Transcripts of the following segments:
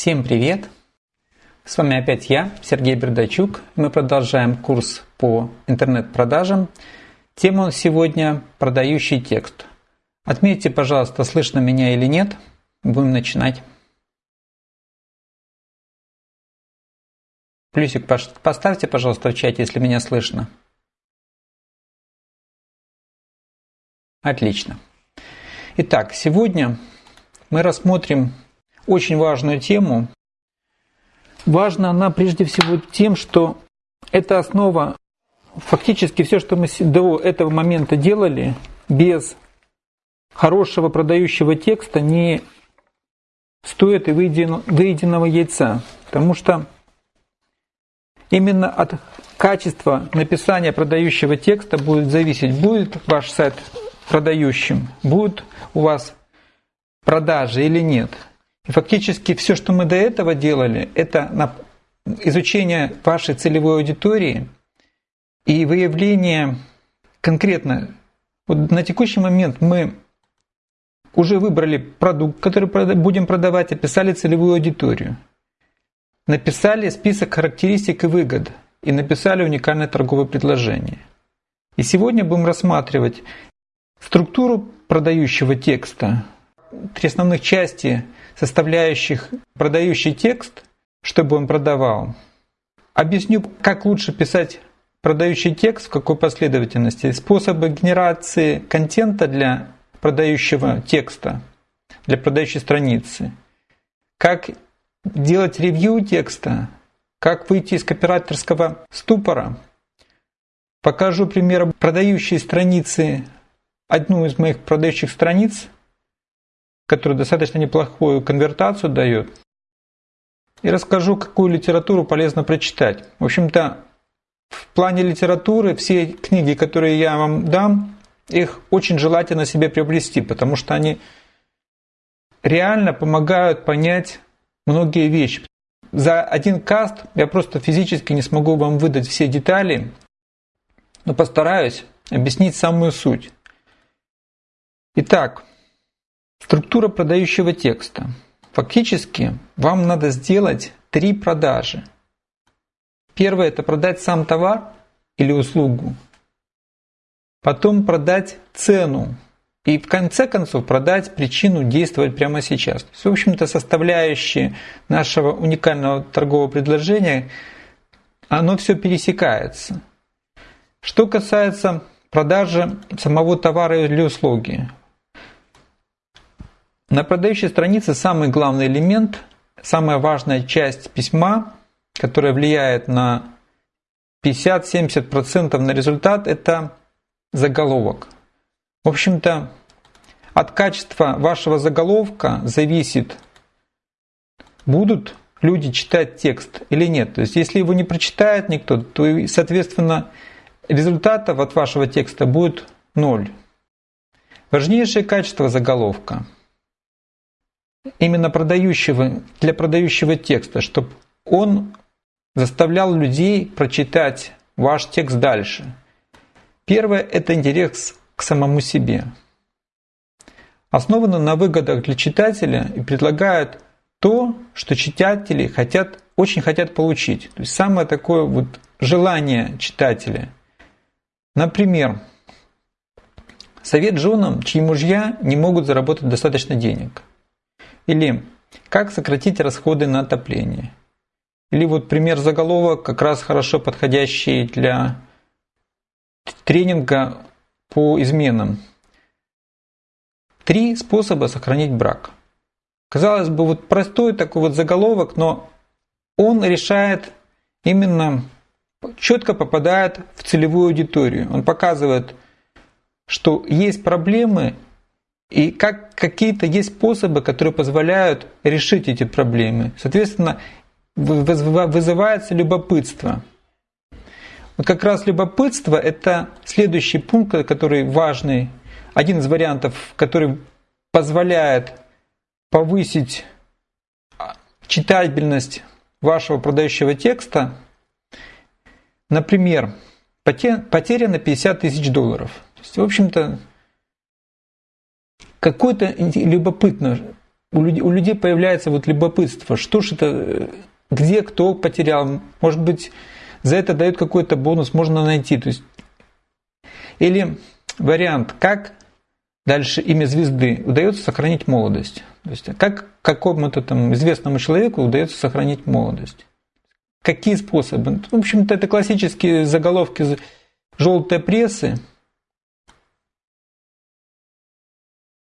Всем привет! С вами опять я, Сергей Бердачук. Мы продолжаем курс по интернет-продажам. Тема сегодня – продающий текст. Отметьте, пожалуйста, слышно меня или нет. Будем начинать. Плюсик поставьте, пожалуйста, в чате, если меня слышно. Отлично. Итак, сегодня мы рассмотрим очень важную тему. Важна она прежде всего тем, что это основа, фактически все, что мы до этого момента делали, без хорошего продающего текста не стоит и выеденного яйца. Потому что именно от качества написания продающего текста будет зависеть, будет ваш сайт продающим, будет у вас продажи или нет. И фактически все, что мы до этого делали, это изучение вашей целевой аудитории и выявление конкретно. Вот на текущий момент мы уже выбрали продукт, который будем продавать, описали целевую аудиторию, написали список характеристик и выгод и написали уникальное торговое предложение. И сегодня будем рассматривать структуру продающего текста, три основных части – составляющих продающий текст, чтобы он продавал. Объясню, как лучше писать продающий текст, в какой последовательности, способы генерации контента для продающего текста, для продающей страницы, как делать ревью текста, как выйти из копирайтерского ступора. Покажу пример продающей страницы, одну из моих продающих страниц – который достаточно неплохую конвертацию дает. И расскажу, какую литературу полезно прочитать. В общем-то, в плане литературы все книги, которые я вам дам, их очень желательно себе приобрести, потому что они реально помогают понять многие вещи. За один каст я просто физически не смогу вам выдать все детали, но постараюсь объяснить самую суть. Итак, Структура продающего текста. Фактически вам надо сделать три продажи. Первое – это продать сам товар или услугу. Потом продать цену. И в конце концов продать причину действовать прямо сейчас. То есть, в общем-то, составляющие нашего уникального торгового предложения, оно все пересекается. Что касается продажи самого товара или услуги, на продающей странице самый главный элемент, самая важная часть письма, которая влияет на 50-70% на результат, это заголовок. В общем-то, от качества вашего заголовка зависит, будут люди читать текст или нет. То есть, если его не прочитает никто, то, соответственно, результатов от вашего текста будет ноль. Важнейшее качество заголовка – именно продающего, для продающего текста, чтобы он заставлял людей прочитать ваш текст дальше. Первое – это интерес к самому себе. Основано на выгодах для читателя и предлагает то, что читатели хотят, очень хотят получить. То есть самое такое вот желание читателя. Например, совет женам, чьи мужья не могут заработать достаточно денег. Или как сократить расходы на отопление. Или вот пример заголовок, как раз хорошо подходящий для тренинга по изменам. Три способа сохранить брак. Казалось бы, вот простой такой вот заголовок, но он решает именно, четко попадает в целевую аудиторию. Он показывает, что есть проблемы, и как какие-то есть способы, которые позволяют решить эти проблемы. Соответственно, вызывается любопытство. Вот как раз любопытство – это следующий пункт, который важный, один из вариантов, который позволяет повысить читабельность вашего продающего текста. Например, потеря на 50 тысяч долларов. То есть, в общем-то, какой-то любопытно, у людей, у людей появляется вот любопытство, что же это, где кто потерял, может быть, за это дают какой-то бонус, можно найти. То есть, или вариант, как дальше имя звезды удается сохранить молодость. То есть, как какому-то там известному человеку удается сохранить молодость. Какие способы? В общем-то, это классические заголовки желтой прессы.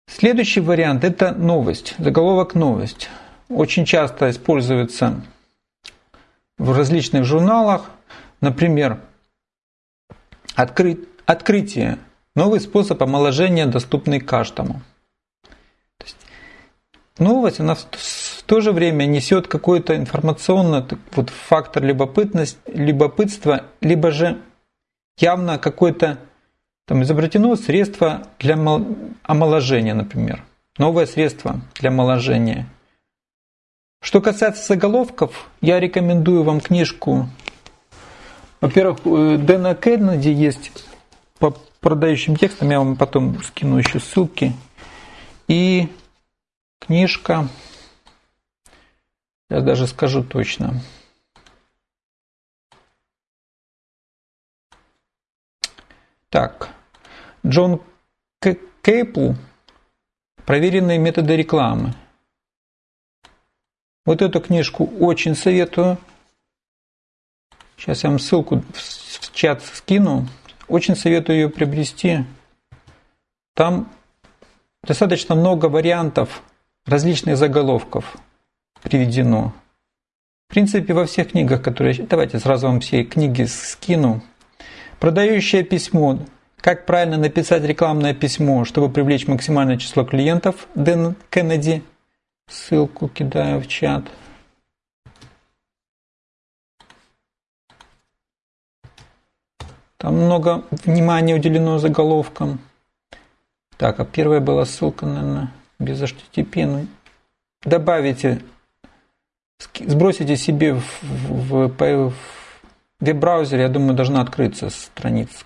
Следующий вариант – это новость, заголовок «новость». Очень часто используется в различных журналах, например, откры... открытие, новый способ омоложения, доступный каждому. То есть, новость, она в то же время несет какой-то информационный вот, фактор любопытность, любопытства, либо же явно какое-то там изобретено средство для омоложения, например. Новое средство для омоложения. Что касается заголовков, я рекомендую вам книжку. Во-первых, Дэна Кеннеди есть по продающим текстам, я вам потом скину еще ссылки. И книжка, я даже скажу точно. Так, Джон Кейпл «Проверенные методы рекламы». Вот эту книжку очень советую. Сейчас я вам ссылку в чат скину. Очень советую ее приобрести. Там достаточно много вариантов различных заголовков приведено. В принципе, во всех книгах, которые... Давайте сразу вам все книги скину. Продающее письмо. Как правильно написать рекламное письмо, чтобы привлечь максимальное число клиентов. Дэн Кеннеди – Ссылку кидаю в чат. Там много внимания уделено заголовкам. Так, а первая была ссылка, наверное, без HTTP. Ну, добавите, сбросите себе в, в, в, в веб-браузере, я думаю, должна открыться страница,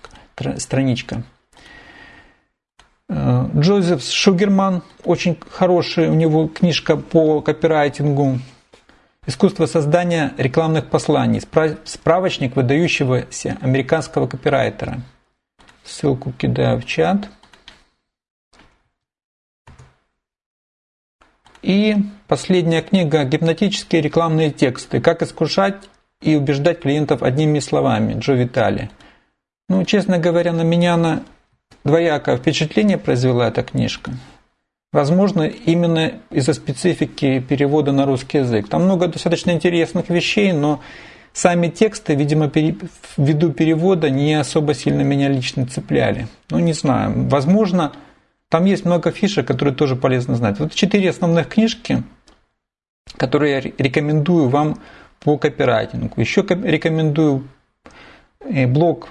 страничка. Э, Джозеф Шугерман, очень хорошая у него книжка по копирайтингу. Искусство создания рекламных посланий. Справочник выдающегося американского копирайтера. Ссылку кидаю в чат. И последняя книга «Гипнотические рекламные тексты. Как искушать и убеждать клиентов одними словами» Джо Витали. Ну, честно говоря, на меня она двоякое впечатление произвела эта книжка. Возможно, именно из-за специфики перевода на русский язык. Там много достаточно интересных вещей, но сами тексты, видимо, ввиду перевода не особо сильно меня лично цепляли. Ну, не знаю. Возможно, там есть много фишек, которые тоже полезно знать. Вот четыре основных книжки, которые я рекомендую вам по копирайтингу. Еще рекомендую э, блог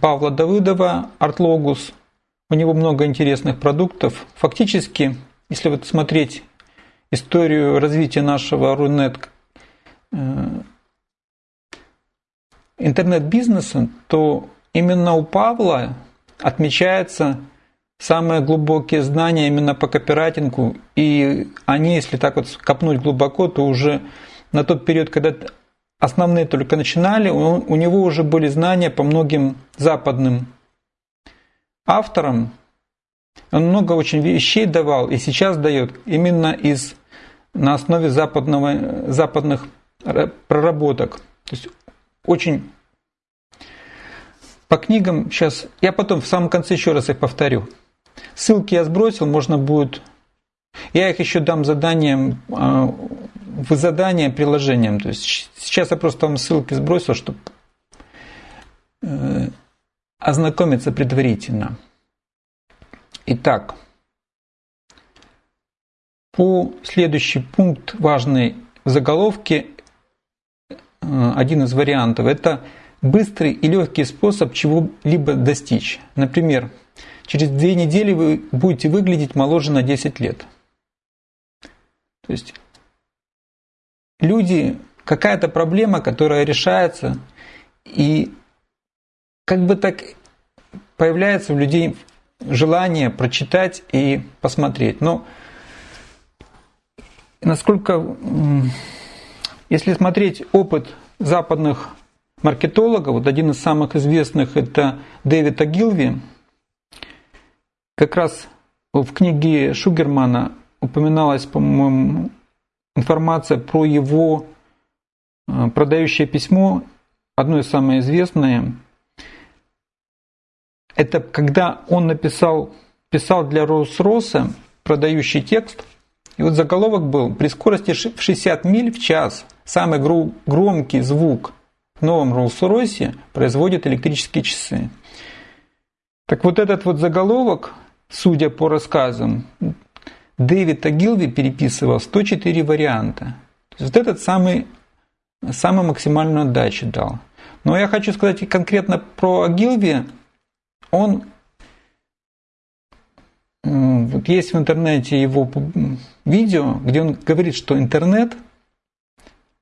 Павла Давыдова «Артлогус». У него много интересных продуктов. Фактически, если вот смотреть историю развития нашего Рунет э, интернет-бизнеса, то именно у Павла отмечается самые глубокие знания именно по копирайтингу, и они, если так вот копнуть глубоко, то уже на тот период, когда основные только начинали, у него уже были знания по многим западным авторам. Он много очень вещей давал и сейчас дает именно из, на основе западного, западных проработок. То есть очень по книгам сейчас, я потом в самом конце еще раз их повторю. Ссылки я сбросил, можно будет, я их еще дам заданием а, в задание приложением. То есть сейчас я просто вам ссылки сбросил, чтобы э, ознакомиться предварительно. Итак, по следующий пункт важный в заголовке, э, один из вариантов, это быстрый и легкий способ чего-либо достичь. Например, через две недели вы будете выглядеть моложе на 10 лет. То есть люди, какая-то проблема, которая решается, и как бы так появляется у людей желание прочитать и посмотреть. Но насколько, если смотреть опыт западных маркетологов, вот один из самых известных это Дэвид Агилви, как раз в книге Шугермана упоминалась, по-моему, информация про его э, продающее письмо, одно из самых известных. Это когда он написал, писал для Роллс-Росса продающий текст, и вот заголовок был «При скорости в 60 миль в час самый громкий звук в новом Роллс-Ройсе производит электрические часы». Так вот этот вот заголовок, судя по рассказам, Дэвид Агилви переписывал 104 варианта. То есть вот этот самый, самую максимальную отдачу дал. Но я хочу сказать конкретно про Агилви. Он вот есть в интернете его видео, где он говорит, что интернет,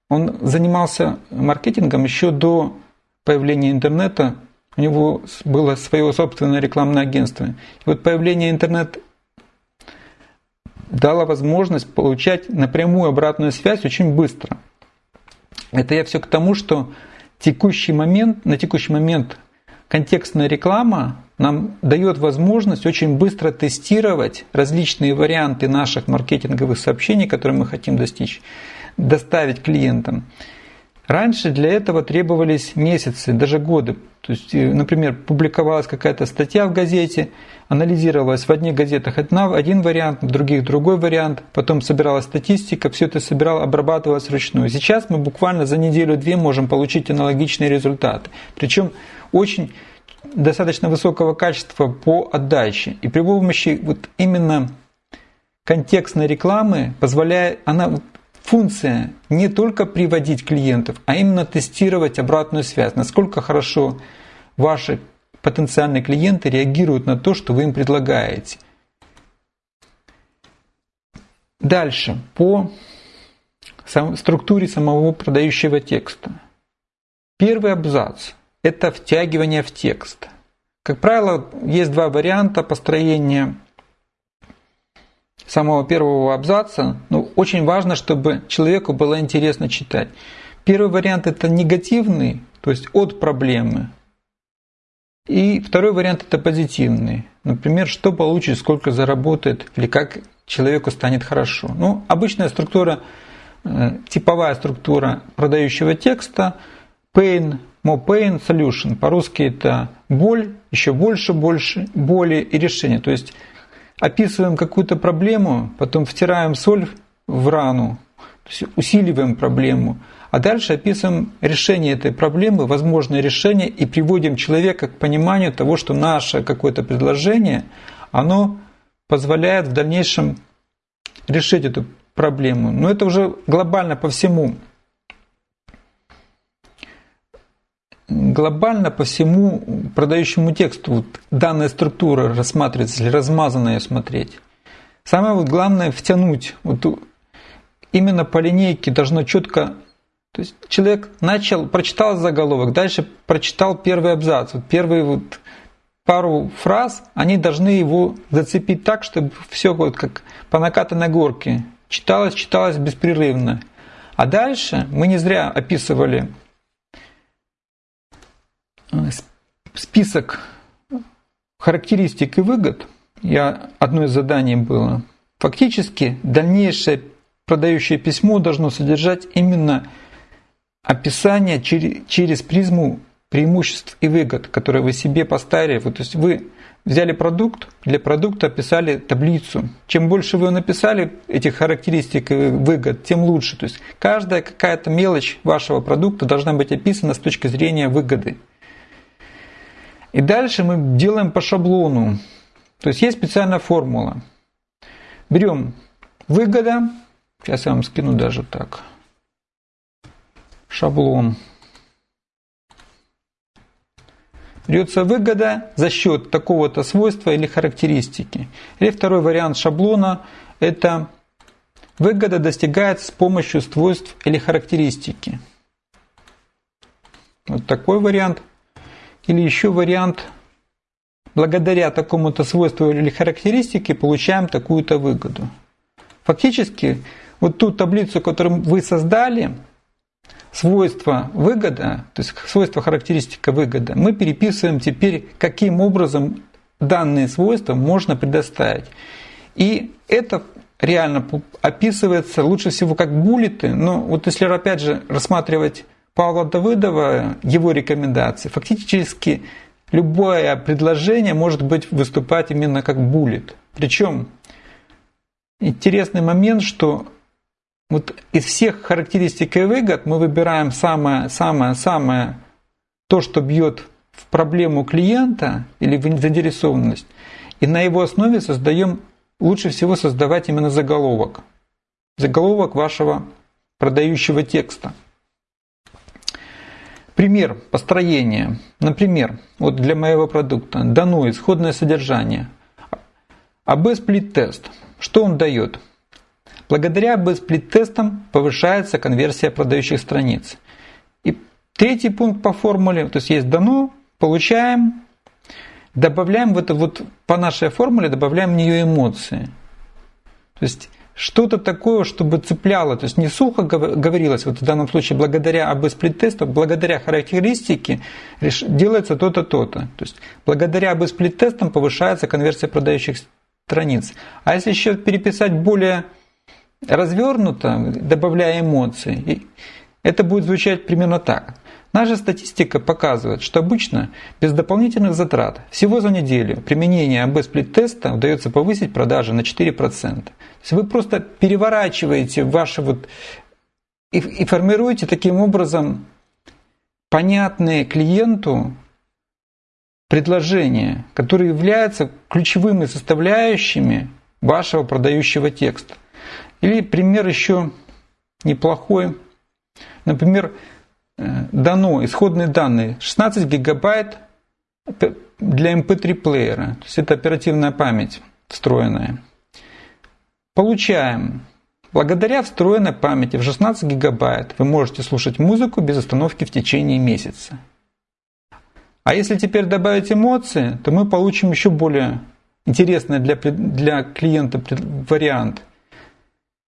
он занимался маркетингом еще до появления интернета. У него было свое собственное рекламное агентство. И вот появление интернета дало возможность получать напрямую обратную связь очень быстро. Это я все к тому, что текущий момент, на текущий момент контекстная реклама нам дает возможность очень быстро тестировать различные варианты наших маркетинговых сообщений, которые мы хотим достичь, доставить клиентам. Раньше для этого требовались месяцы, даже годы. То есть, э, например, публиковалась какая-то статья в газете, анализировалась в одних газетах один вариант, в других другой вариант, потом собиралась статистика, все это собирал, обрабатывалось вручную. Сейчас мы буквально за неделю-две можем получить аналогичные результаты. Причем очень достаточно высокого качества по отдаче. И при помощи вот именно контекстной рекламы позволяет, она функция не только приводить клиентов, а именно тестировать обратную связь, насколько хорошо ваши потенциальные клиенты реагируют на то, что вы им предлагаете. Дальше, по структуре самого продающего текста. Первый абзац – это втягивание в текст. Как правило, есть два варианта построения самого первого абзаца, ну, очень важно, чтобы человеку было интересно читать. Первый вариант это негативный, то есть от проблемы. И второй вариант это позитивный. Например, что получит, сколько заработает или как человеку станет хорошо. Ну, обычная структура, э, типовая структура продающего текста pain, more pain, solution. По-русски это боль, еще больше, больше боли и решение. То есть описываем какую-то проблему, потом втираем соль в рану, то есть усиливаем проблему, а дальше описываем решение этой проблемы, возможное решение, и приводим человека к пониманию того, что наше какое-то предложение, оно позволяет в дальнейшем решить эту проблему. Но это уже глобально по всему глобально по всему продающему тексту вот данная структура рассматривается или размазанно ее смотреть. Самое вот главное втянуть. Вот именно по линейке должно четко... То есть человек начал, прочитал заголовок, дальше прочитал первый абзац. Вот первые вот пару фраз, они должны его зацепить так, чтобы все вот как по накатанной горке читалось, читалось беспрерывно. А дальше мы не зря описывали Э, список характеристик и выгод, я, одно из заданий было, фактически дальнейшее продающее письмо должно содержать именно описание через, призму преимуществ и выгод, которые вы себе поставили. Вот, то есть вы взяли продукт, для продукта описали таблицу. Чем больше вы написали этих характеристик и выгод, тем лучше. То есть каждая какая-то мелочь вашего продукта должна быть описана с точки зрения выгоды. И дальше мы делаем по шаблону. То есть есть специальная формула. Берем выгода. Сейчас я вам скину даже так. Шаблон. Берется выгода за счет такого-то свойства или характеристики. Или второй вариант шаблона – это выгода достигается с помощью свойств или характеристики. Вот такой вариант – или еще вариант, благодаря такому-то свойству или характеристике получаем такую-то выгоду. Фактически вот ту таблицу, которую вы создали, свойства выгода, то есть свойства характеристика выгода, мы переписываем теперь, каким образом данные свойства можно предоставить. И это реально описывается лучше всего как буллеты, но вот если опять же рассматривать Павла Давыдова, его рекомендации, фактически любое предложение может быть выступать именно как буллет. Причем интересный момент, что вот из всех характеристик и выгод мы выбираем самое, самое, самое то, что бьет в проблему клиента или в заинтересованность, и на его основе создаем, лучше всего создавать именно заголовок. Заголовок вашего продающего текста. Пример построения. Например, вот для моего продукта дано исходное содержание. АБ-сплит-тест. Что он дает? Благодаря АБ-сплит-тестам повышается конверсия продающих страниц. И третий пункт по формуле, то есть есть дано, получаем, добавляем в это вот по нашей формуле, добавляем в нее эмоции. То есть что-то такое, чтобы цепляло, то есть не сухо говорилось, вот в данном случае благодаря АБ-сплит-тесту, благодаря характеристике делается то-то, то-то. То есть благодаря АБ-сплит-тестам повышается конверсия продающих страниц. А если еще переписать более развернуто, добавляя эмоции, это будет звучать примерно так. Наша статистика показывает, что обычно без дополнительных затрат всего за неделю применение АБ-сплит-теста удается повысить продажи на 4%. То есть вы просто переворачиваете ваши вот и, и формируете таким образом понятные клиенту предложения, которые являются ключевыми составляющими вашего продающего текста. Или пример еще неплохой. Например, Э, дано исходные данные 16 гигабайт для MP3 эм плеера, то есть это оперативная память встроенная. Получаем. Благодаря встроенной памяти в 16 гигабайт вы можете слушать музыку без остановки в течение месяца. А если теперь добавить эмоции, то мы получим еще более интересный для, для клиента вариант.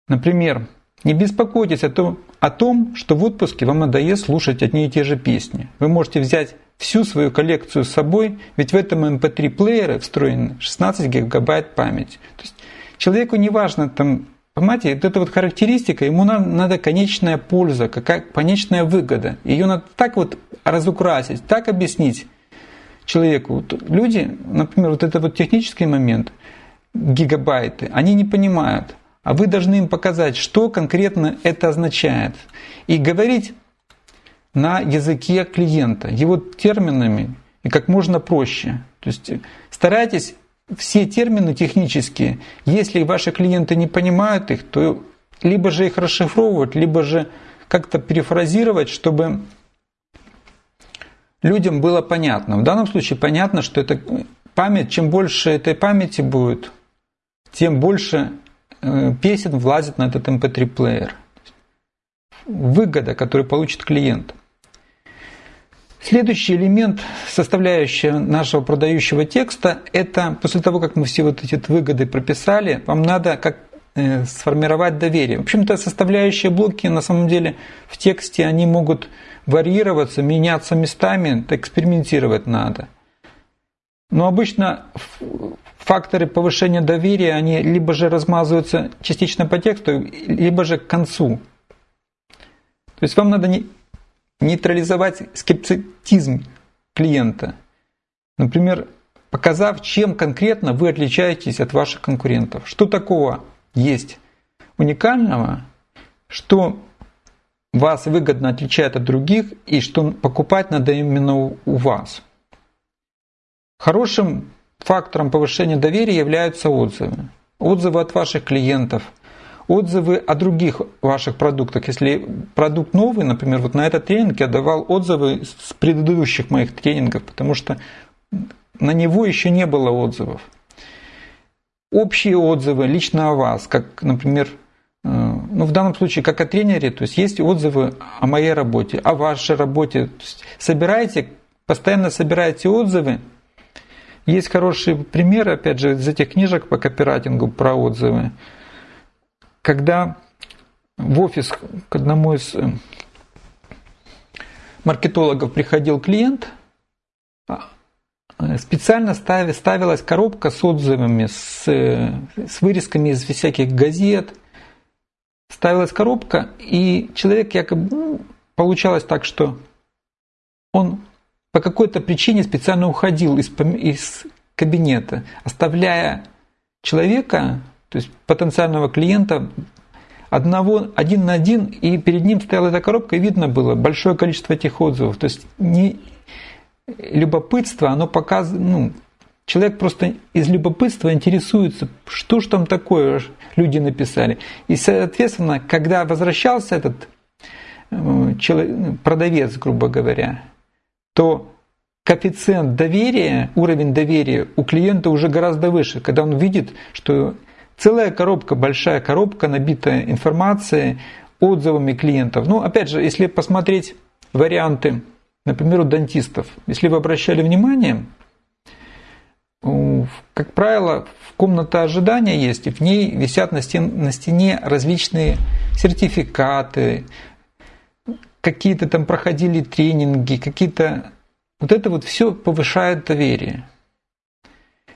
Например, не беспокойтесь о том, о том, что в отпуске вам надоест слушать одни и те же песни. Вы можете взять всю свою коллекцию с собой, ведь в этом MP3-плеере эм встроен 16 гигабайт памяти. То есть человеку не важно там, понимаете, вот эта вот характеристика, ему надо конечная польза, какая конечная выгода. Ее надо так вот разукрасить, так объяснить человеку. Люди, например, вот это вот технический момент, гигабайты, они не понимают а вы должны им показать, что конкретно это означает. И говорить на языке клиента, его терминами и как можно проще. То есть старайтесь все термины технические, если ваши клиенты не понимают их, то либо же их расшифровывать, либо же как-то перефразировать, чтобы людям было понятно. В данном случае понятно, что это память, чем больше этой памяти будет, тем больше Э, песен влазит на этот MP3-плеер. Эм Выгода, которую получит клиент. Следующий элемент, составляющая нашего продающего текста, это после того, как мы все вот эти выгоды прописали, вам надо как э, сформировать доверие. В общем-то, составляющие блоки на самом деле в тексте, они могут варьироваться, меняться местами, экспериментировать надо. Но обычно факторы повышения доверия, они либо же размазываются частично по тексту, либо же к концу. То есть вам надо нейтрализовать скептицизм клиента. Например, показав, чем конкретно вы отличаетесь от ваших конкурентов. Что такого есть уникального, что вас выгодно отличает от других и что покупать надо именно у вас. Хорошим Фактором повышения доверия являются отзывы. Отзывы от ваших клиентов, отзывы о других ваших продуктах. Если продукт новый, например, вот на этот тренинг я давал отзывы с предыдущих моих тренингов, потому что на него еще не было отзывов. Общие отзывы лично о вас, как, например, э, ну, в данном случае как о тренере, то есть есть отзывы о моей работе, о вашей работе. Собирайте, постоянно собирайте отзывы, есть хороший пример, опять же, из этих книжек по копирайтингу про отзывы, когда в офис к одному из э, маркетологов приходил клиент, а, э, специально ставилась коробка с отзывами, с, с вырезками из всяких газет. Ставилась коробка, и человек якобы ну, получалось так, что он по какой-то причине специально уходил из, из кабинета, оставляя человека, то есть потенциального клиента, одного, один на один, и перед ним стояла эта коробка, и видно было большое количество этих отзывов. То есть не любопытство, оно показывает, ну, человек просто из любопытства интересуется, что же там такое люди написали. И, соответственно, когда возвращался этот э, человек, продавец, грубо говоря, то коэффициент доверия, уровень доверия у клиента уже гораздо выше, когда он видит, что целая коробка, большая коробка, набитая информацией, отзывами клиентов. Ну, опять же, если посмотреть варианты, например, у дантистов, если вы обращали внимание, как правило, комната ожидания есть, и в ней висят на, стен, на стене различные сертификаты, какие-то там проходили тренинги, какие-то... Вот это вот все повышает доверие.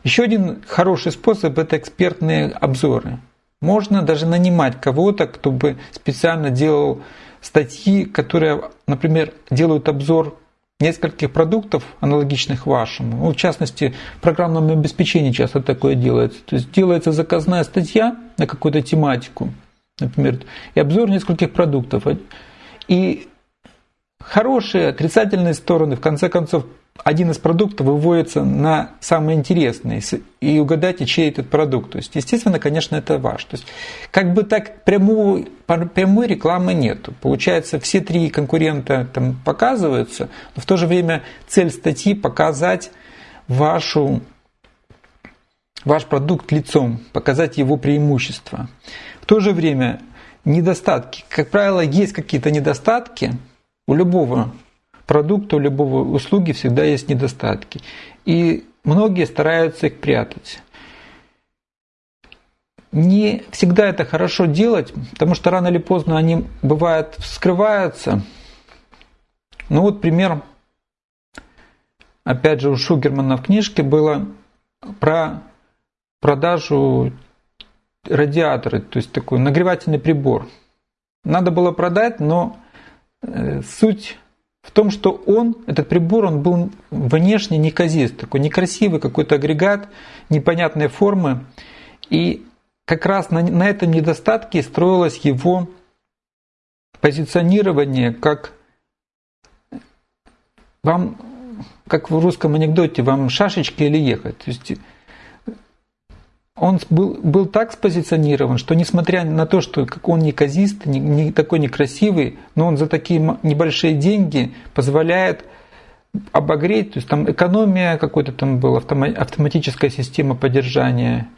Еще один хороший способ – это экспертные обзоры. Можно даже нанимать кого-то, кто бы специально делал статьи, которые, например, делают обзор нескольких продуктов, аналогичных вашему. Ну, в частности, в программном обеспечении часто такое делается. То есть делается заказная статья на какую-то тематику, например, и обзор нескольких продуктов. И хорошие, отрицательные стороны, в конце концов, один из продуктов выводится на самый интересный, и угадайте, чей этот продукт. То есть, естественно, конечно, это ваш. То есть, как бы так прямой, прямой рекламы нету. Получается, все три конкурента там показываются, но в то же время цель статьи показать вашу, ваш продукт лицом, показать его преимущества. В то же время недостатки. Как правило, есть какие-то недостатки у любого продукта, у любого услуги всегда есть недостатки. И многие стараются их прятать. Не всегда это хорошо делать, потому что рано или поздно они бывают скрываются. Ну вот пример, опять же, у Шугермана в книжке было про продажу радиатора, то есть такой нагревательный прибор. Надо было продать, но суть в том, что он, этот прибор, он был внешне неказист, такой некрасивый какой-то агрегат, непонятной формы. И как раз на, на этом недостатке строилось его позиционирование как вам, как в русском анекдоте, вам шашечки или ехать. То есть он был, был так спозиционирован, что несмотря на то, что как он неказист, не, не такой некрасивый, но он за такие небольшие деньги позволяет обогреть, то есть там экономия какой-то там была, автоматическая система поддержания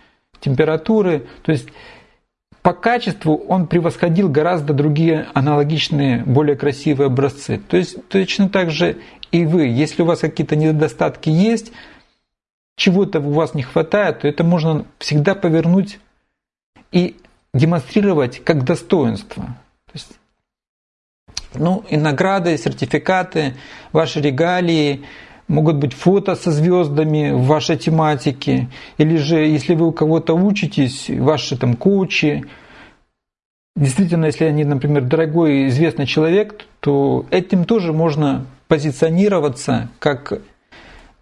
температуры, то есть по качеству он превосходил гораздо другие аналогичные, более красивые образцы. То есть точно так же и вы, если у вас какие-то недостатки есть, чего-то у вас не хватает, то это можно всегда повернуть и демонстрировать как достоинство. То есть, ну, и награды, сертификаты, ваши регалии, могут быть фото со звездами в вашей тематике, или же, если вы у кого-то учитесь, ваши там коучи, действительно, если они, например, дорогой известный человек, то этим тоже можно позиционироваться как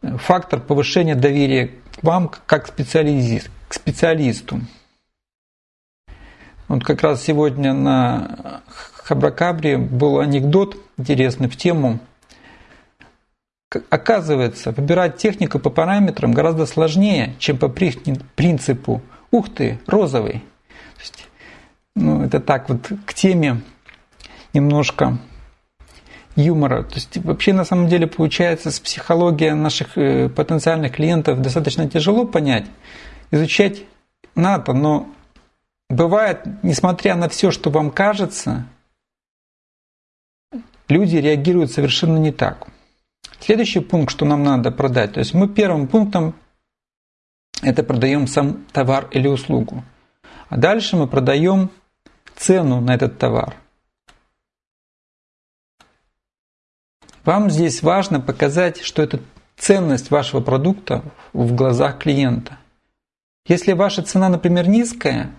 фактор повышения доверия к вам как специалист, к специалисту. Вот как раз сегодня на Хабракабре был анекдот интересный в тему. Оказывается, выбирать технику по параметрам гораздо сложнее, чем по принципу «ух ты, розовый». есть, ну, это так вот к теме немножко юмора. То есть вообще на самом деле получается с психологией наших э, потенциальных клиентов достаточно тяжело понять. Изучать надо, но бывает, несмотря на все, что вам кажется, люди реагируют совершенно не так. Следующий пункт, что нам надо продать. То есть мы первым пунктом это продаем сам товар или услугу. А дальше мы продаем цену на этот товар. Вам здесь важно показать, что это ценность вашего продукта в глазах клиента. Если ваша цена, например, низкая,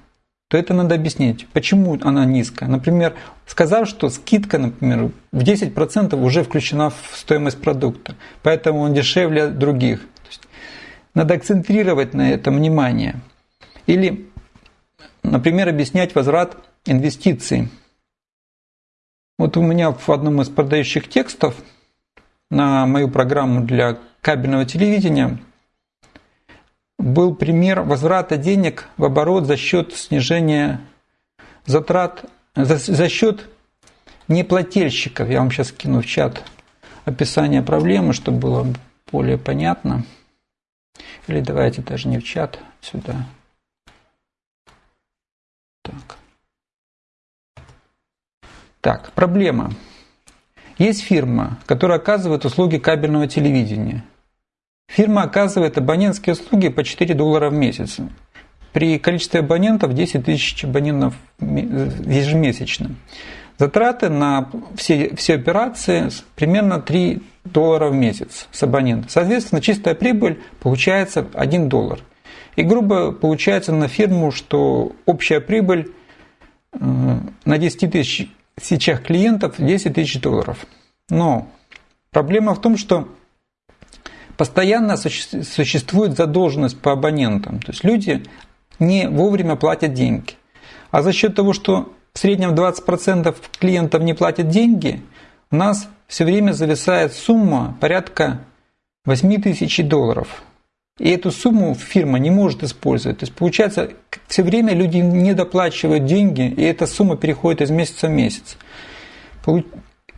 то это надо объяснить, почему она низкая. Например, сказав, что скидка, например, в 10% уже включена в стоимость продукта, поэтому он дешевле других. Надо акцентрировать на этом внимание. Или, например, объяснять возврат инвестиций. Вот у меня в одном из продающих текстов на мою программу для кабельного телевидения был пример возврата денег в оборот за счет снижения затрат, за, за счет неплательщиков. Я вам сейчас кину в чат описание проблемы, чтобы было более понятно. Или давайте даже не в чат, сюда. Так. Так, проблема. Есть фирма, которая оказывает услуги кабельного телевидения. Фирма оказывает абонентские услуги по 4 доллара в месяц. При количестве абонентов 10 тысяч абонентов ежемесячно. Затраты на все, все операции примерно 3 доллара в месяц с абонента. Соответственно, чистая прибыль получается 1 доллар. И грубо получается на фирму, что общая прибыль э, на 10 тысяч сейчас клиентов 10 тысяч долларов. Но проблема в том, что постоянно существует задолженность по абонентам. То есть люди не вовремя платят деньги. А за счет того, что в среднем 20% клиентов не платят деньги, у нас все время зависает сумма порядка 8 тысяч долларов. И эту сумму фирма не может использовать. То есть получается, все время люди не доплачивают деньги, и эта сумма переходит из месяца в месяц.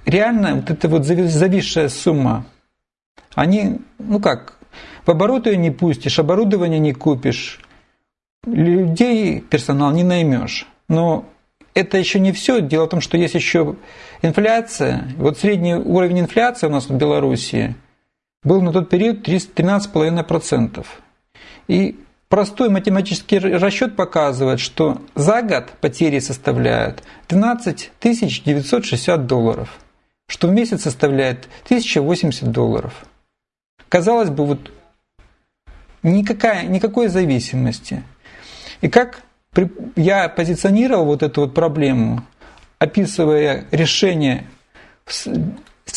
Реально вот эта вот зависшая сумма, они, ну как, в оборот ее не пустишь, оборудование не купишь, людей, персонал не наймешь. Но это еще не все. Дело в том, что есть еще инфляция. Вот средний уровень инфляции у нас в Беларуси был на тот период 13,5%. И простой математический расчет показывает, что за год потери составляют 12 960 долларов, что в месяц составляет 1080 долларов. Казалось бы, вот никакая, никакой зависимости. И как я позиционировал вот эту вот проблему, описывая решение с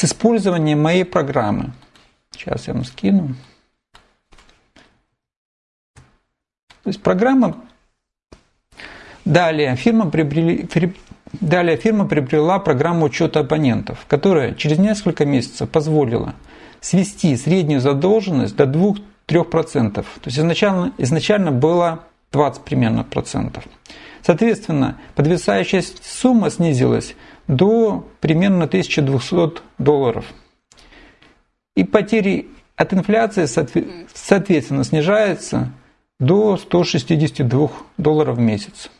использованием моей программы – Сейчас я вам скину. То есть программа... Далее фирма, приобрели, Далее фирма приобрела программу учета абонентов, которая через несколько месяцев позволила свести среднюю задолженность до 2-3%. То есть изначально, изначально было 20 примерно процентов. Соответственно, подвисающая сумма снизилась до примерно 1200 долларов – и потери от инфляции, соответственно, снижаются до 162 долларов в месяц.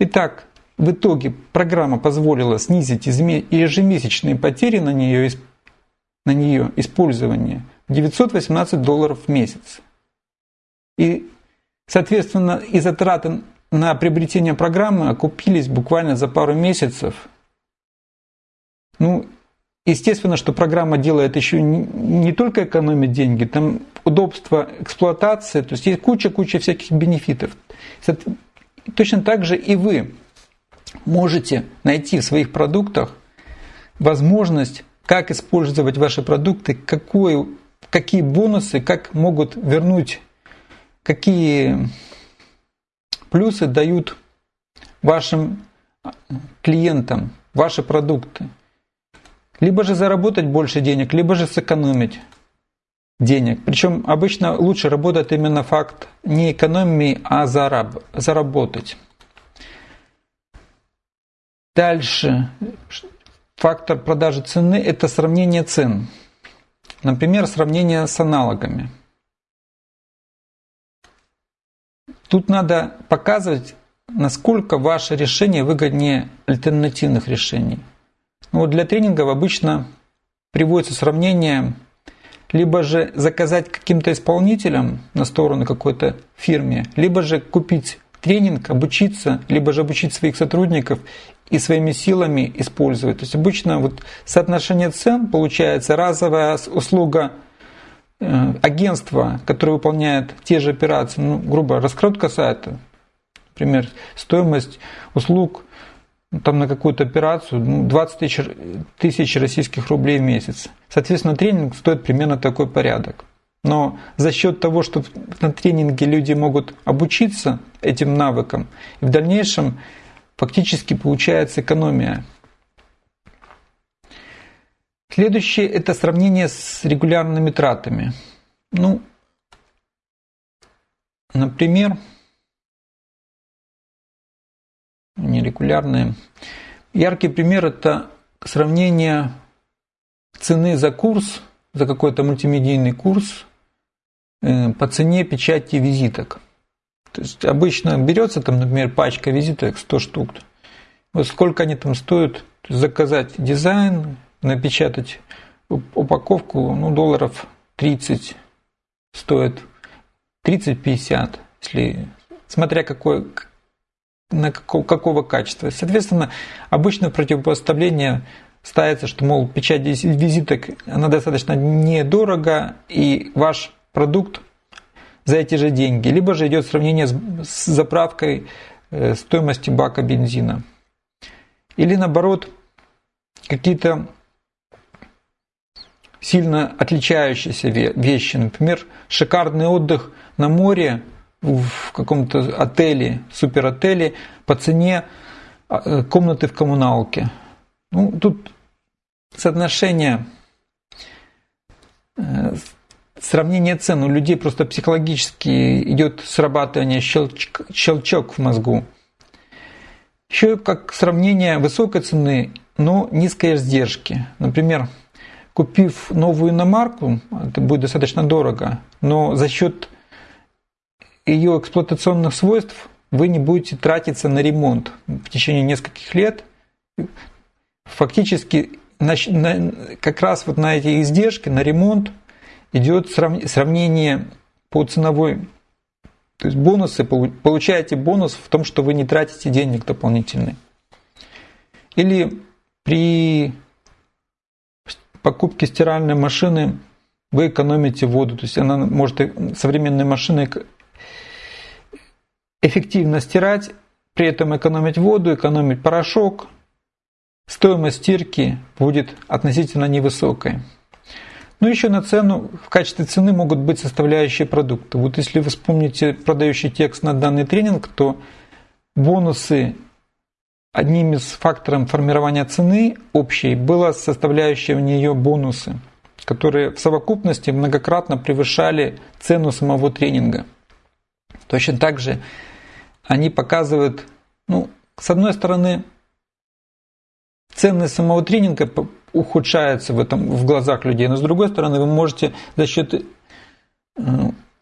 Итак, в итоге программа позволила снизить ежемесячные потери на нее, на нее использование 918 долларов в месяц. И, соответственно, и затраты на приобретение программы окупились буквально за пару месяцев. Ну, Естественно, что программа делает еще не только экономит деньги, там удобство эксплуатации, то есть есть куча-куча всяких бенефитов. Точно так же и вы можете найти в своих продуктах возможность, как использовать ваши продукты, какой, какие бонусы, как могут вернуть, какие плюсы дают вашим клиентам ваши продукты. Либо же заработать больше денег, либо же сэкономить денег. Причем обычно лучше работает именно факт не экономии, а зараб, заработать. Дальше. Фактор продажи цены – это сравнение цен. Например, сравнение с аналогами. Тут надо показывать, насколько ваше решение выгоднее альтернативных решений. Ну, вот для тренингов обычно приводится сравнение либо же заказать каким-то исполнителям на сторону какой-то фирме, либо же купить тренинг, обучиться, либо же обучить своих сотрудников и своими силами использовать. То есть обычно вот соотношение цен получается разовая услуга э, агентства, которое выполняет те же операции, ну, грубо, раскрутка сайта, например, стоимость услуг там на какую-то операцию ну, 20 тысяч, тысяч российских рублей в месяц. Соответственно, тренинг стоит примерно такой порядок. Но за счет того, что на тренинге люди могут обучиться этим навыкам, и в дальнейшем фактически получается экономия. Следующее – это сравнение с регулярными тратами. Ну, например, нерегулярные. Яркий пример – это сравнение цены за курс, за какой-то мультимедийный курс э, по цене печати визиток. То есть обычно берется там, например, пачка визиток 100 штук. Вот сколько они там стоят, заказать дизайн, напечатать упаковку, ну, долларов 30 стоит, 30-50, если, смотря какой, на какого, какого качества. Соответственно, обычно противопоставление ставится, что, мол, печать визиток, она достаточно недорого, и ваш продукт за эти же деньги. Либо же идет сравнение с, с заправкой э, стоимости бака бензина. Или наоборот, какие-то сильно отличающиеся вещи. Например, шикарный отдых на море в каком-то отеле, суперотеле по цене а, э, комнаты в коммуналке. Ну, тут соотношение э, сравнение цен. У людей просто психологически идет срабатывание щелчок, щелчок в мозгу. Еще как сравнение высокой цены, но низкой издержки. Например, купив новую иномарку, это будет достаточно дорого, но за счет ее эксплуатационных свойств вы не будете тратиться на ремонт в течение нескольких лет. Фактически как раз вот на эти издержки, на ремонт идет сравнение по ценовой. То есть бонусы, получаете бонус в том, что вы не тратите денег дополнительный. Или при покупке стиральной машины вы экономите воду. То есть она может современные машины эффективно стирать, при этом экономить воду, экономить порошок. Стоимость стирки будет относительно невысокой. Ну, еще на цену, в качестве цены могут быть составляющие продукта. Вот если вы вспомните продающий текст на данный тренинг, то бонусы одним из факторов формирования цены общей была составляющая в нее бонусы, которые в совокупности многократно превышали цену самого тренинга. Точно так же они показывают, ну, с одной стороны, ценность самого тренинга ухудшается в, этом, в глазах людей. Но с другой стороны, вы можете за счет... Э,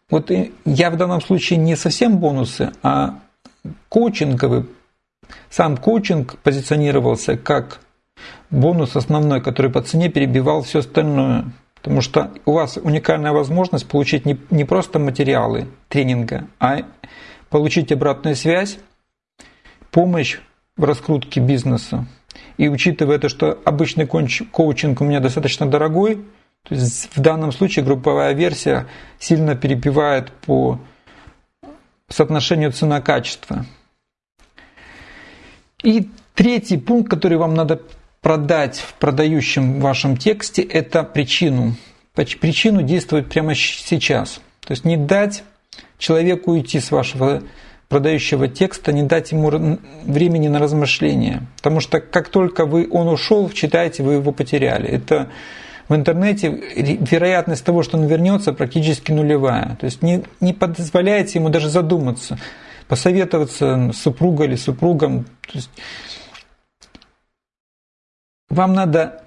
вот я в данном случае не совсем бонусы, а коучинговый. Сам коучинг позиционировался как бонус основной, который по цене перебивал все остальное. Потому что у вас уникальная возможность получить не, не просто материалы тренинга, а получить обратную связь, помощь в раскрутке бизнеса, и учитывая то, что обычный коучинг у меня достаточно дорогой, то есть в данном случае групповая версия сильно перебивает по соотношению цена-качество. И третий пункт, который вам надо продать в продающем вашем тексте, это причину. Причину действовать прямо сейчас. То есть не дать человеку уйти с вашего продающего текста, не дать ему времени на размышления. Потому что как только вы, он ушел, читаете, вы его потеряли. Это в интернете вероятность того, что он вернется, практически нулевая. То есть не, не позволяете ему даже задуматься, посоветоваться с супругой или супругом. То есть вам надо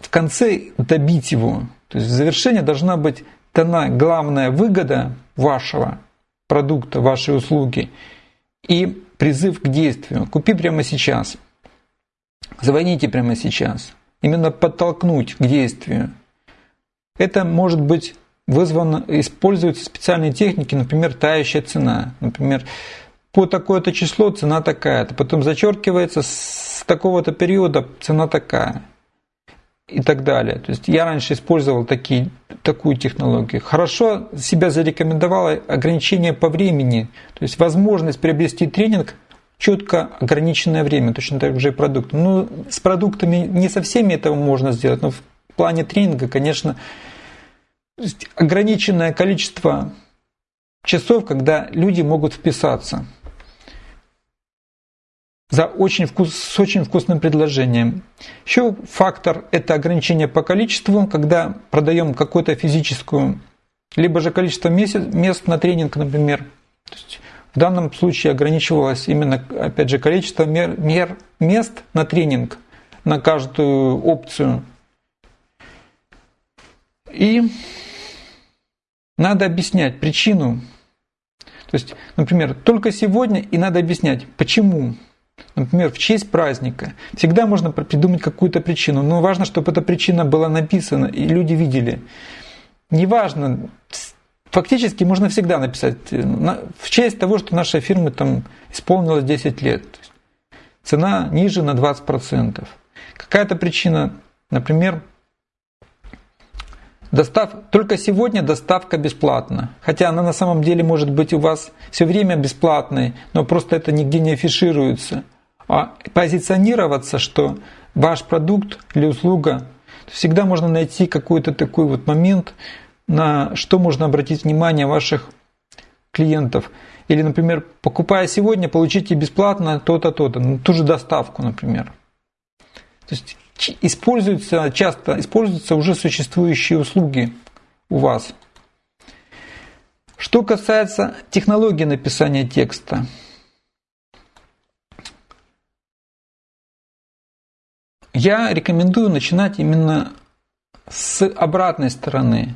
в конце добить его. То есть в завершение должна быть дана главная выгода вашего продукта, вашей услуги и призыв к действию. Купи прямо сейчас. Звоните прямо сейчас. Именно подтолкнуть к действию. Это может быть вызвано, используются специальные техники, например, тающая цена. Например, по такое-то число цена такая-то, потом зачеркивается с такого-то периода цена такая и так далее. То есть я раньше использовал такие, такую технологию. Хорошо себя зарекомендовало ограничение по времени, то есть возможность приобрести тренинг четко ограниченное время, точно так же и продукт. Ну, с продуктами не со всеми этого можно сделать, но в плане тренинга, конечно, ограниченное количество часов, когда люди могут вписаться за очень вкус, с очень вкусным предложением. Еще фактор – это ограничение по количеству, когда продаем какую-то физическую, либо же количество месяц, мест на тренинг, например. То есть в данном случае ограничивалось именно, опять же, количество мер, мер, мест на тренинг, на каждую опцию. И надо объяснять причину. То есть, например, только сегодня и надо объяснять, почему. Например, в честь праздника. Всегда можно придумать какую-то причину, но важно, чтобы эта причина была написана и люди видели. Неважно, фактически можно всегда написать э, в честь того, что наша фирма там исполнилась 10 лет. Цена ниже на 20%. Какая-то причина, например, Достав... Только сегодня доставка бесплатна. Хотя она на самом деле может быть у вас все время бесплатной, но просто это нигде не афишируется. А позиционироваться, что ваш продукт или услуга, всегда можно найти какой-то такой вот момент, на что можно обратить внимание ваших клиентов. Или, например, покупая сегодня, получите бесплатно то-то, то-то, ну, ту же доставку, например. То есть используются, часто используются уже существующие услуги у вас. Что касается технологии написания текста, я рекомендую начинать именно с обратной стороны.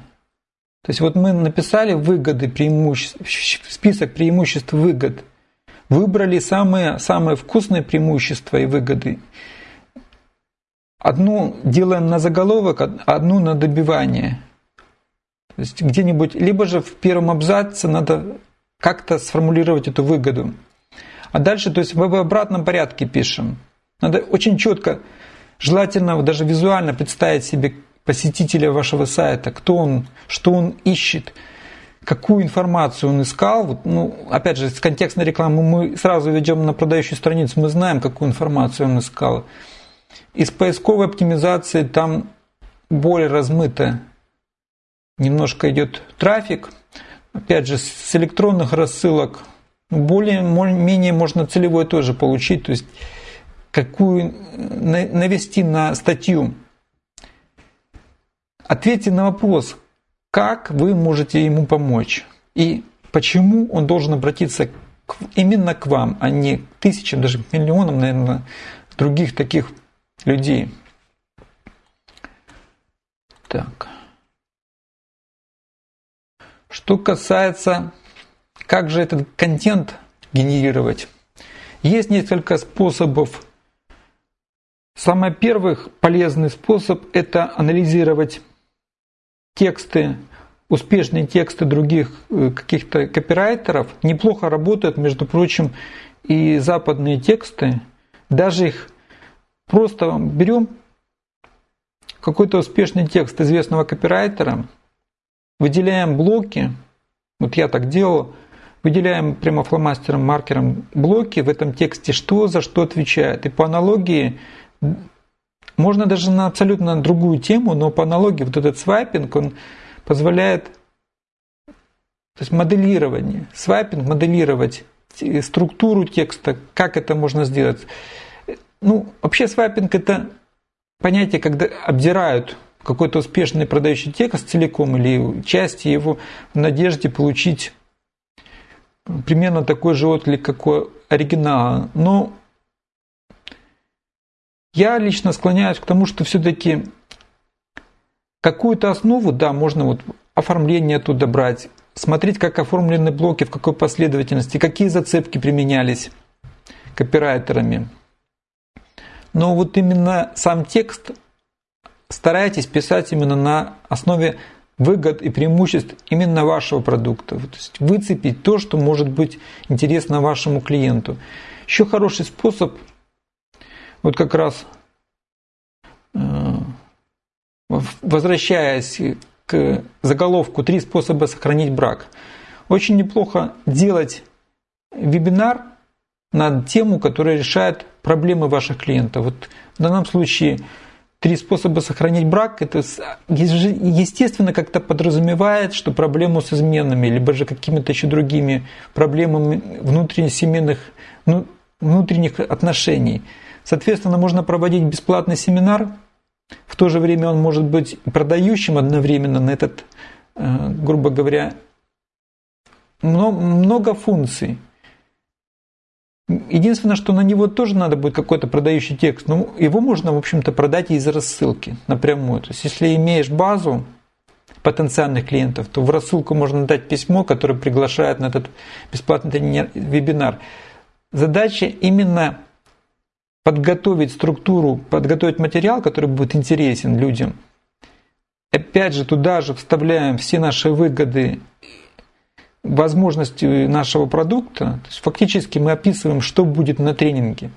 То есть вот мы написали выгоды, преимущества, список преимуществ выгод, выбрали самые, самые вкусные преимущества и выгоды Одну делаем на заголовок, одну на добивание. То есть где-нибудь, либо же в первом абзаце надо как-то сформулировать эту выгоду. А дальше, то есть в обратном порядке пишем. Надо очень четко, желательно даже визуально представить себе посетителя вашего сайта, кто он, что он ищет, какую информацию он искал. Вот, ну, опять же, с контекстной рекламы мы сразу ведем на продающую страницу, мы знаем, какую информацию он искал. Из поисковой оптимизации там более размыто немножко идет трафик. Опять же, с электронных рассылок более-менее можно целевой тоже получить, то есть какую навести на статью. Ответьте на вопрос, как вы можете ему помочь и почему он должен обратиться именно к вам, а не к тысячам, даже миллионам, наверное, других таких людей. Так. Что касается, как же этот контент генерировать, есть несколько способов. Самый первый полезный способ – это анализировать тексты, успешные тексты других э, каких-то копирайтеров. Неплохо работают, между прочим, и западные тексты. Даже их Просто берем какой-то успешный текст известного копирайтера, выделяем блоки, вот я так делал, выделяем прямо фломастером, маркером блоки в этом тексте, что за что отвечает. И по аналогии, можно даже на абсолютно другую тему, но по аналогии вот этот свайпинг, он позволяет, то есть моделирование, свайпинг, моделировать структуру текста, как это можно сделать. Ну, вообще свайпинг это понятие, когда обдирают какой-то успешный продающий текст целиком или части его в надежде получить примерно такой же отклик, как у оригинала. Но я лично склоняюсь к тому, что все-таки какую-то основу, да, можно вот оформление оттуда брать, смотреть, как оформлены блоки, в какой последовательности, какие зацепки применялись копирайтерами – но вот именно сам текст старайтесь писать именно на основе выгод и преимуществ именно вашего продукта. То есть выцепить то, что может быть интересно вашему клиенту. Еще хороший способ, вот как раз э, возвращаясь к заголовку «Три способа сохранить брак», очень неплохо делать вебинар на тему, которая решает проблемы ваших клиентов. Вот в данном случае три способа сохранить брак, это естественно как-то подразумевает, что проблему с изменами, либо же какими-то еще другими проблемами внутренних семейных, ну, внутренних отношений. Соответственно, можно проводить бесплатный семинар, в то же время он может быть продающим одновременно на этот, э, грубо говоря, много функций. Единственное, что на него тоже надо будет какой-то продающий текст. Ну, его можно, в общем-то, продать из рассылки напрямую. То есть, если имеешь базу потенциальных клиентов, то в рассылку можно дать письмо, которое приглашает на этот бесплатный вебинар. Задача именно подготовить структуру, подготовить материал, который будет интересен людям. Опять же, туда же вставляем все наши выгоды, возможности нашего продукта. То есть фактически мы описываем, что будет на тренинге.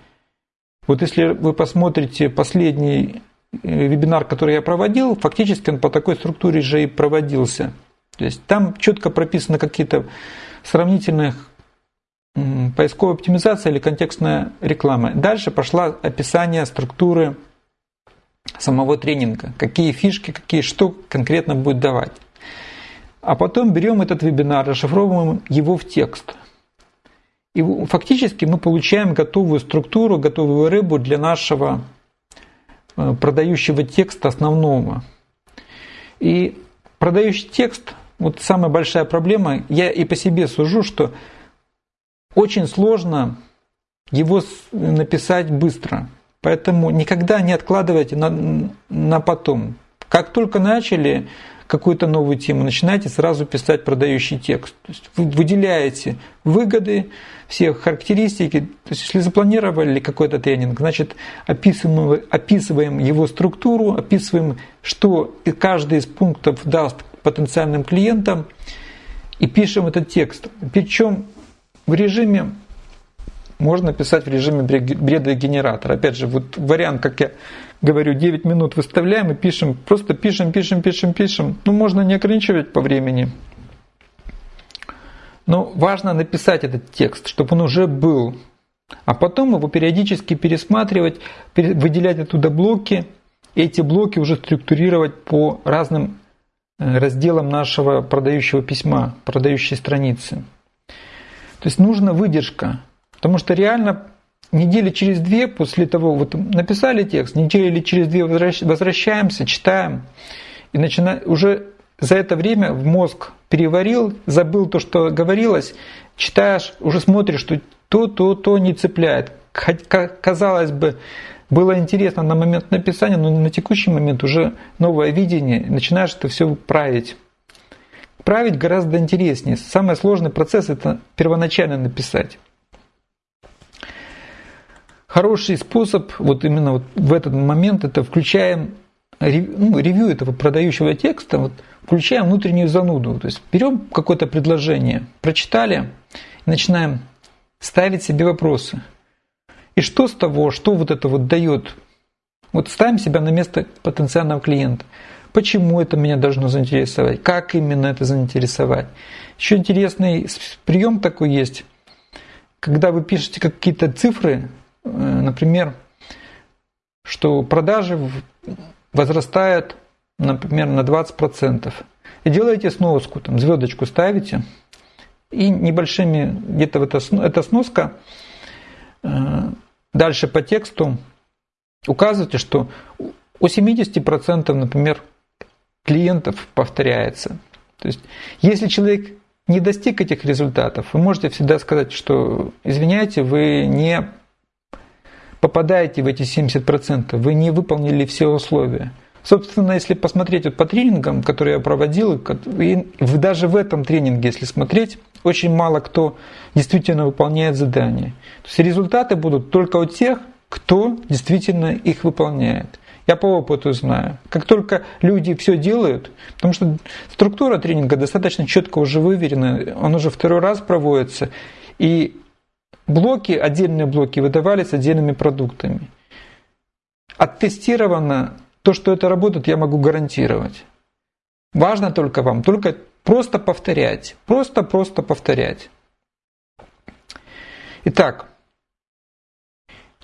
Вот если вы посмотрите последний э, вебинар, который я проводил, фактически он по такой структуре же и проводился. То есть там четко прописаны какие-то сравнительные поисковая оптимизация или контекстная реклама. Дальше пошла описание структуры самого тренинга, какие фишки, какие что конкретно будет давать. А потом берем этот вебинар, расшифровываем его в текст. И фактически мы получаем готовую структуру, готовую рыбу для нашего э, продающего текста основного. И продающий текст, вот самая большая проблема, я и по себе сужу, что очень сложно его написать быстро. Поэтому никогда не откладывайте на, на потом. Как только начали какую-то новую тему, начинайте сразу писать продающий текст. То есть вы выделяете выгоды, все характеристики. То есть если запланировали какой-то тренинг, значит описываем, описываем его структуру, описываем, что каждый из пунктов даст потенциальным клиентам и пишем этот текст. Причем в режиме, можно писать в режиме бредогенератора. Опять же, вот вариант, как я говорю, 9 минут выставляем и пишем, просто пишем, пишем, пишем, пишем. Ну, можно не ограничивать по времени. Но важно написать этот текст, чтобы он уже был. А потом его периодически пересматривать, выделять оттуда блоки, эти блоки уже структурировать по разным э, разделам нашего продающего письма, продающей страницы. То есть нужна выдержка. Потому что реально недели через две после того, вот написали текст, недели через две возвращаемся, читаем, и начинаем, уже за это время в мозг переварил, забыл то, что говорилось, читаешь, уже смотришь, что то, то, то не цепляет. Казалось бы, было интересно на момент написания, но на текущий момент уже новое видение, начинаешь это все править. Править гораздо интереснее. Самый сложный процесс это первоначально написать. Хороший способ, вот именно вот в этот момент, это включаем ну, ревью этого продающего текста, вот, включаем внутреннюю зануду. То есть берем какое-то предложение, прочитали, и начинаем ставить себе вопросы. И что с того, что вот это вот дает? Вот ставим себя на место потенциального клиента. Почему это меня должно заинтересовать? Как именно это заинтересовать? Еще интересный прием такой есть. Когда вы пишете какие-то цифры, например, что продажи возрастают, например, на 20%. И делаете сноску, там звездочку ставите, и небольшими, где-то вот эта сноска, э, дальше по тексту указываете, что у 70%, например, клиентов повторяется. То есть, если человек не достиг этих результатов, вы можете всегда сказать, что, извиняйте, вы не попадаете в эти 70%, вы не выполнили все условия. Собственно, если посмотреть вот по тренингам, которые я проводил, и даже в этом тренинге, если смотреть, очень мало кто действительно выполняет задания. То есть результаты будут только у тех, кто действительно их выполняет. Я по опыту знаю. Как только люди все делают, потому что структура тренинга достаточно четко уже выверена, он уже второй раз проводится, и блоки, отдельные блоки выдавались отдельными продуктами. Оттестировано то, что это работает, я могу гарантировать. Важно только вам, только просто повторять, просто-просто повторять. Итак,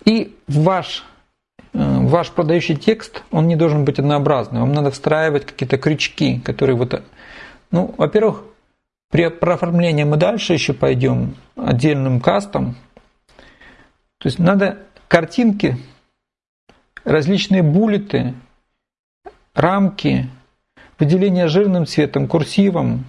и ваш Э, ваш продающий текст, он не должен быть однообразным. Вам надо встраивать какие-то крючки, которые вот... Ну, во-первых, при оформлении мы дальше еще пойдем отдельным кастом. То есть надо картинки, различные буллеты, рамки, выделение жирным цветом, курсивом.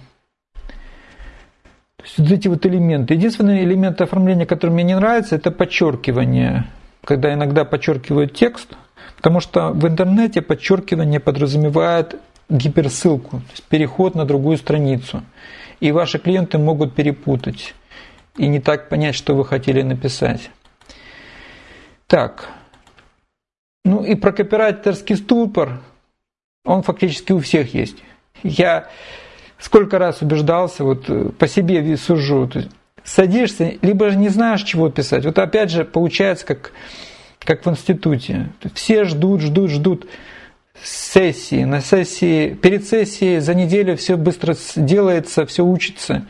То есть вот эти вот элементы. Единственный элемент оформления, который мне не нравится, это подчеркивание когда иногда подчеркивают текст, потому что в интернете подчеркивание подразумевает гиперссылку, то есть переход на другую страницу. И ваши клиенты могут перепутать и не так понять, что вы хотели написать. Так. Ну и про копирайтерский ступор, он фактически у всех есть. Я сколько раз убеждался, вот по себе сужу, то есть садишься, либо же не знаешь, чего писать. Вот опять же получается, как, как в институте. Все ждут, ждут, ждут сессии. На сессии, перед сессией за неделю все быстро делается, все учится.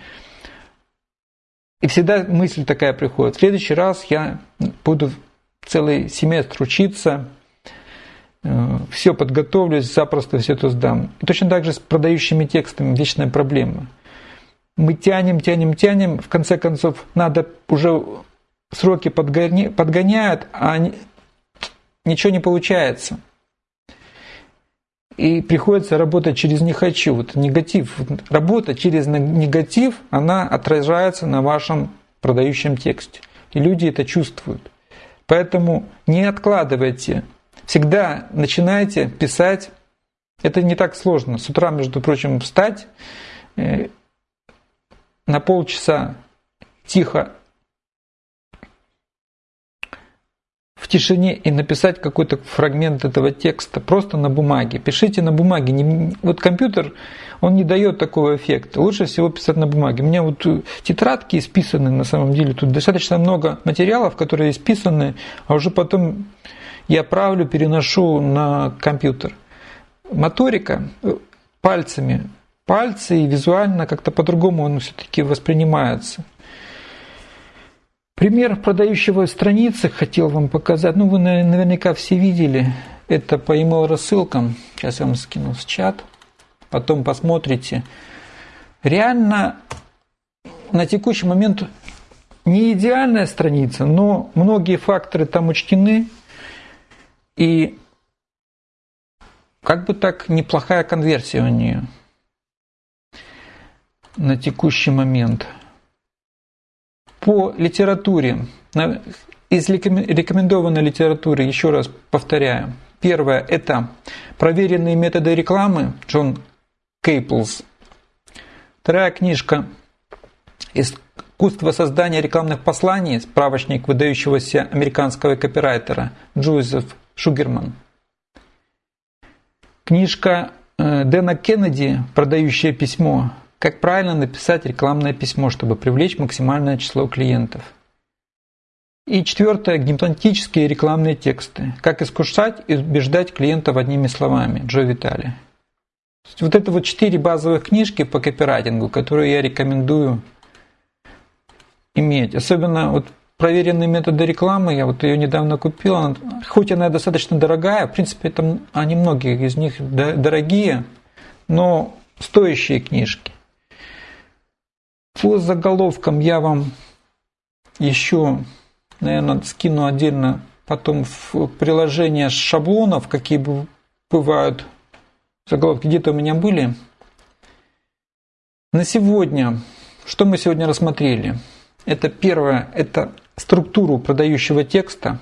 И всегда мысль такая приходит. В следующий раз я буду целый семестр учиться, э, все подготовлюсь, запросто все это сдам. И точно так же с продающими текстами вечная проблема – мы тянем, тянем, тянем, в конце концов надо уже сроки подгоня, подгоняют, а ничего не получается. И приходится работать через «не хочу». Вот негатив, работа через негатив, она отражается на вашем продающем тексте. И люди это чувствуют. Поэтому не откладывайте. Всегда начинайте писать. Это не так сложно. С утра, между прочим, встать, э, на полчаса тихо тишине и написать какой-то фрагмент этого текста просто на бумаге. Пишите на бумаге. Не, вот компьютер, он не дает такого эффекта. Лучше всего писать на бумаге. У меня вот тетрадки исписаны на самом деле. Тут достаточно много материалов, которые исписаны, а уже потом я правлю, переношу на компьютер. Моторика э, пальцами пальцы, и визуально как-то по-другому он все-таки воспринимается. Пример продающего страницы хотел вам показать. Ну, вы наверняка все видели. Это по email рассылкам. Сейчас я вам скину в чат. Потом посмотрите. Реально на текущий момент не идеальная страница, но многие факторы там учтены. И как бы так неплохая конверсия у нее на текущий момент. По литературе, из рекомендованной литературы, еще раз повторяю, первое – это проверенные методы рекламы Джон Кейплс. Вторая книжка «Искусство создания рекламных посланий», справочник выдающегося американского копирайтера Джозеф Шугерман. Книжка э, Дэна Кеннеди «Продающее письмо», как правильно написать рекламное письмо, чтобы привлечь максимальное число клиентов? И четвертое – гипнотические рекламные тексты. Как искушать и убеждать клиентов одними словами. Джо Витали. Вот это вот четыре базовых книжки по копирайтингу, которые я рекомендую иметь. Особенно вот проверенные методы рекламы, я вот ее недавно купил, хоть она достаточно дорогая, в принципе, это, они многие из них дорогие, но стоящие книжки. По заголовкам я вам еще, наверное, скину отдельно потом в приложение шаблонов, какие бывают заголовки, где-то у меня были. На сегодня, что мы сегодня рассмотрели? Это первое, это структуру продающего текста.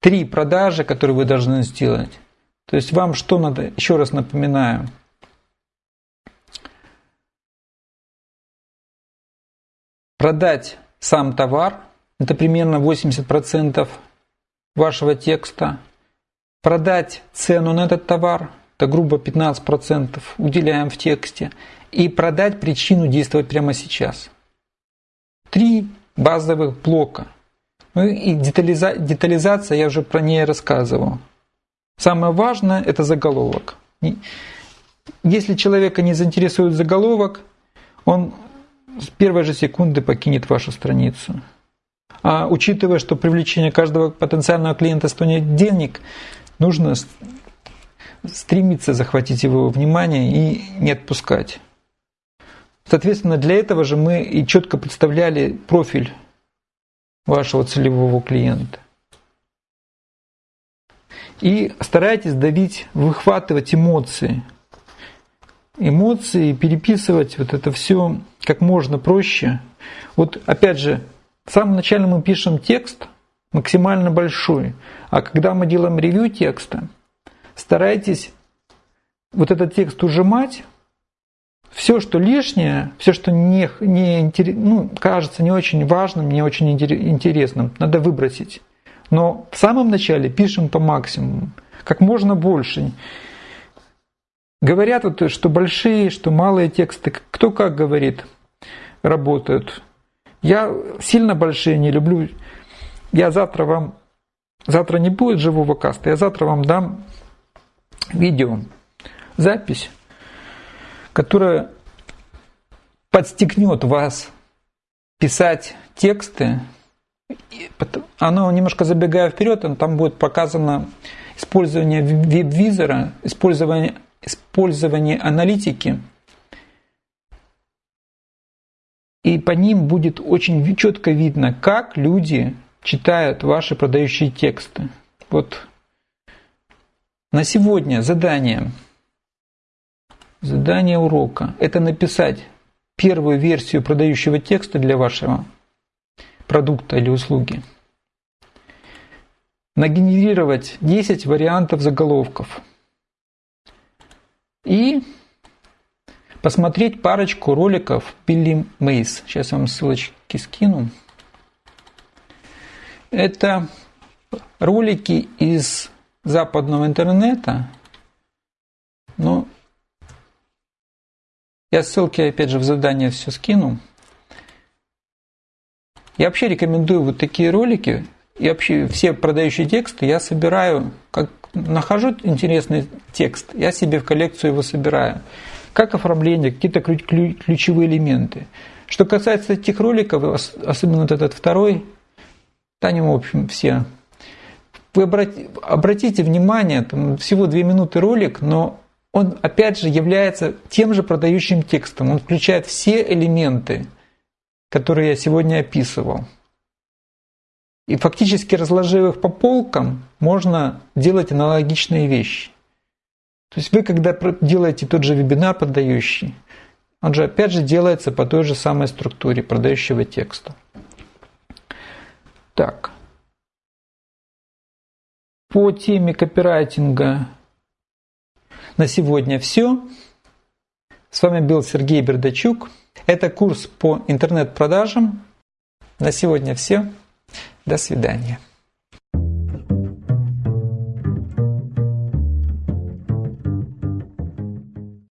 Три продажи, которые вы должны сделать. То есть вам что надо, еще раз напоминаю, продать сам товар, это примерно 80% вашего текста, продать цену на этот товар, это грубо 15% уделяем в тексте, и продать причину действовать прямо сейчас. Три базовых блока. Ну и детализа, детализация, я уже про нее рассказывал. Самое важное – это заголовок. Если человека не заинтересует заголовок, он с первой же секунды покинет вашу страницу. А учитывая, что привлечение каждого потенциального клиента стоит денег, нужно стремиться захватить его внимание и не отпускать. Соответственно, для этого же мы и четко представляли профиль вашего целевого клиента. И старайтесь давить, выхватывать эмоции. Эмоции, переписывать вот это все как можно проще. Вот опять же, в самом начале мы пишем текст максимально большой, а когда мы делаем ревью текста, старайтесь вот этот текст ужимать, все, что лишнее, все, что не, не ну, кажется не очень важным, не очень интересным, надо выбросить. Но в самом начале пишем по максимуму, как можно больше. Говорят, вот, что большие, что малые тексты, кто как говорит, работают. Я сильно большие не люблю. Я завтра вам, завтра не будет живого каста, я завтра вам дам видео, запись, которая подстегнет вас писать тексты оно немножко забегая вперед, там будет показано использование веб-визора, использование, использование аналитики. И по ним будет очень четко видно, как люди читают ваши продающие тексты. Вот на сегодня задание, задание урока – это написать первую версию продающего текста для вашего продукта или услуги. Нагенерировать 10 вариантов заголовков. И посмотреть парочку роликов Билли Мейс. Сейчас я вам ссылочки скину. Это ролики из западного интернета. Но я ссылки опять же в задание все скину. Я вообще рекомендую вот такие ролики. И вообще все продающие тексты я собираю, как нахожу интересный текст, я себе в коллекцию его собираю. Как оформление, какие-то ключевые элементы. Что касается этих роликов, особенно вот этот второй, там, в общем, все. Вы обратите внимание, там всего две минуты ролик, но он опять же является тем же продающим текстом. Он включает все элементы – которые я сегодня описывал. И фактически разложив их по полкам, можно делать аналогичные вещи. То есть вы, когда делаете тот же вебинар продающий, он же опять же делается по той же самой структуре продающего текста. Так. По теме копирайтинга на сегодня все. С вами был Сергей Бердачук. Это курс по интернет-продажам. На сегодня все. До свидания.